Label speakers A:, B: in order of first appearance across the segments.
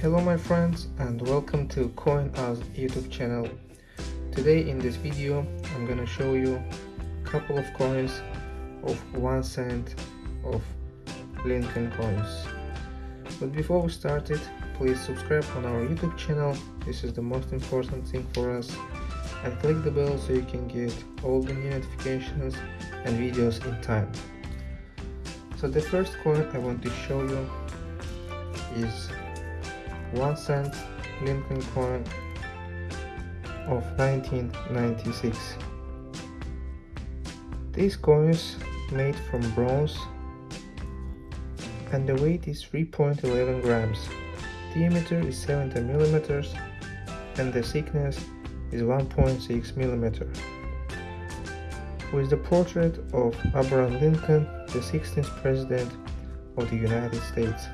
A: Hello my friends and welcome to CoinOz YouTube channel. Today in this video I'm gonna show you a couple of coins of 1 cent of Lincoln coins. But before we start it, please subscribe on our YouTube channel, this is the most important thing for us and click the bell so you can get all the new notifications and videos in time. So the first coin I want to show you is 1 cent Lincoln coin of 1996. These coins made from bronze and the weight is 3.11 grams. The diameter is 70 millimeters and the thickness is 1.6 millimeter. With the portrait of Abraham Lincoln, the 16th President of the United States.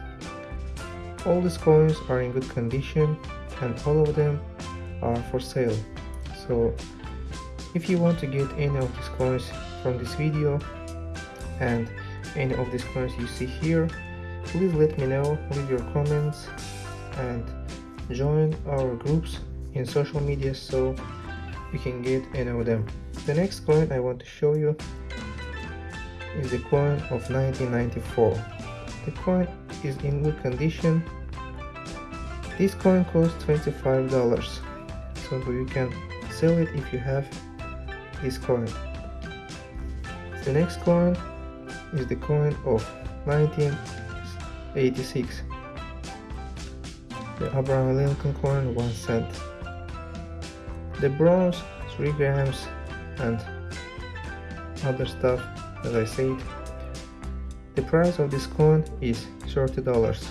A: All these coins are in good condition and all of them are for sale. So if you want to get any of these coins from this video and any of these coins you see here, please let me know, leave your comments and join our groups in social media so you can get any of them. The next coin I want to show you is the coin of 1994. The coin is in good condition. This coin costs $25, so you can sell it if you have this coin. The next coin is the coin of 1986. The Abraham Lincoln coin 1 cent. The bronze 3 grams and other stuff as I said. The price of this coin is $30.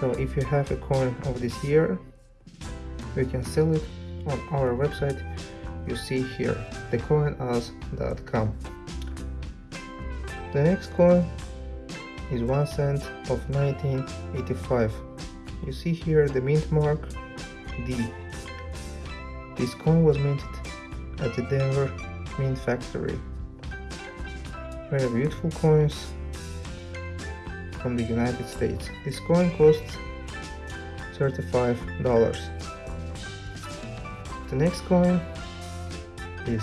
A: So if you have a coin of this year, you can sell it on our website you see here, thecoinoz.com. The next coin is 1 cent of 1985. You see here the mint mark D. This coin was minted at the Denver Mint Factory. Very beautiful coins from the United States. This coin costs $35. The next coin is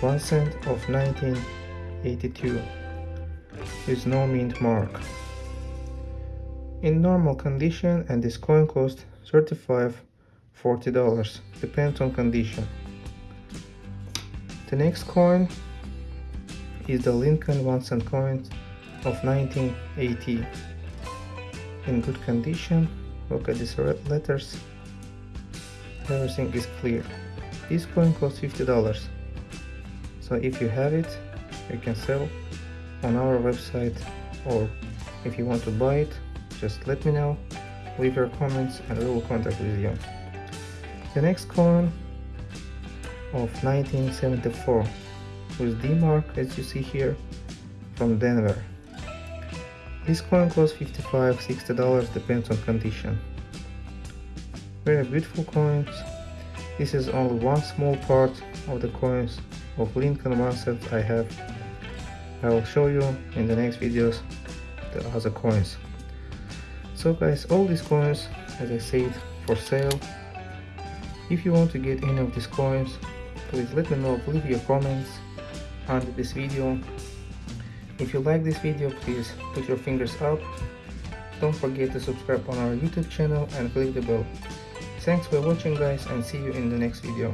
A: 1 cent of 1982 with no mint mark. In normal condition and this coin costs 35 $40 depends on condition. The next coin is the Lincoln 1 cent coin of 1980 in good condition. Look at these red letters. Everything is clear. This coin costs $50 so if you have it you can sell on our website or if you want to buy it just let me know. Leave your comments and we will contact with you. The next coin of 1974 with D mark as you see here from Denver. This coin costs 55 60 dollars depends on condition. Very beautiful coins. This is only one small part of the coins of Lincoln Master I have. I will show you in the next videos the other coins. So guys, all these coins, as I said, for sale if you want to get any of these coins, please let me know, leave your comments under this video. If you like this video, please put your fingers up. Don't forget to subscribe on our YouTube channel and click the bell. Thanks for watching guys and see you in the next video.